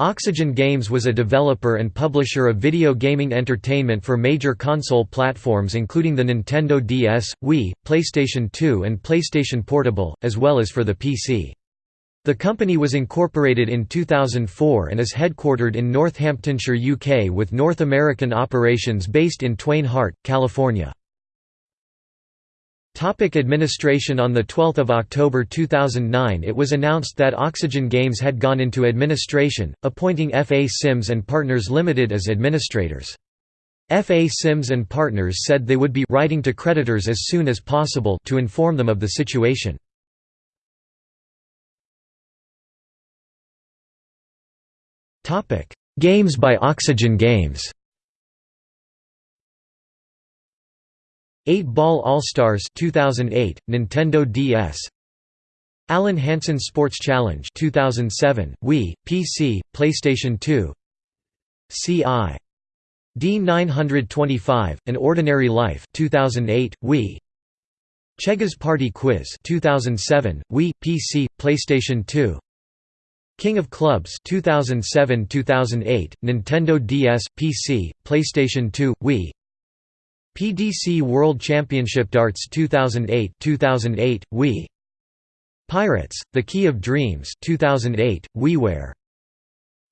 Oxygen Games was a developer and publisher of video gaming entertainment for major console platforms including the Nintendo DS, Wii, PlayStation 2 and PlayStation Portable, as well as for the PC. The company was incorporated in 2004 and is headquartered in Northamptonshire, UK with North American operations based in Twain Harte, California. Topic administration On 12 October 2009 it was announced that Oxygen Games had gone into administration, appointing F.A. Simms and Partners Limited as administrators. F.A. Simms and Partners said they would be writing to creditors as soon as possible to inform them of the situation. Games by Oxygen Games 8-Ball All-Stars 2008, Nintendo DS Alan Hansen Sports Challenge 2007, Wii, PC, PlayStation 2 CI D925, An Ordinary Life 2008, Wii. Chegger's Party Quiz 2007, Wii, PC, PlayStation 2 King of Clubs 2007-2008, Nintendo DS, PC, PlayStation 2, Wii PDC World Championship Darts 2008 2008 Wii. Pirates The Key of Dreams 2008 WiiWare.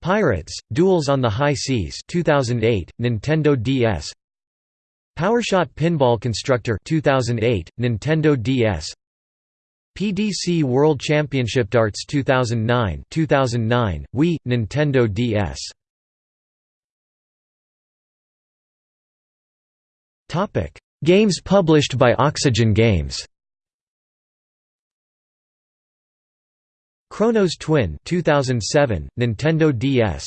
Pirates Duels on the High Seas 2008 Nintendo DS Powershot Pinball Constructor 2008 Nintendo DS PDC World Championship Darts 2009 2009 Wii Nintendo DS Games published by Oxygen Games Chronos Twin 2007 Nintendo DS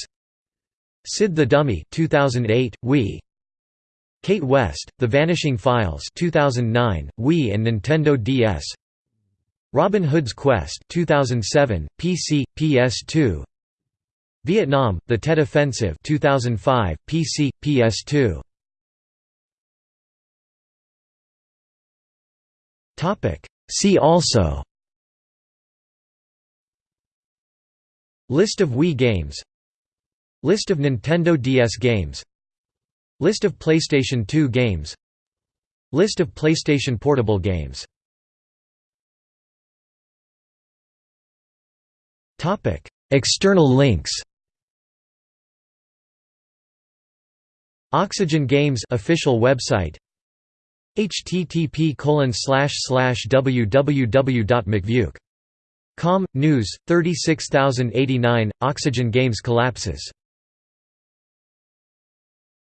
CID the Dummy 2008 Wii Kate West The Vanishing Files 2009 Wii and Nintendo DS Robin Hood's Quest 2007 PC PS2 Vietnam The Tet Offensive 2005 PC PS2 See also. List of Wii games. List of Nintendo DS games. List of PlayStation 2 games. List of PlayStation Portable games. External links. Oxygen Games official website http www.mcvuk.com, news, 36089, Oxygen Games collapses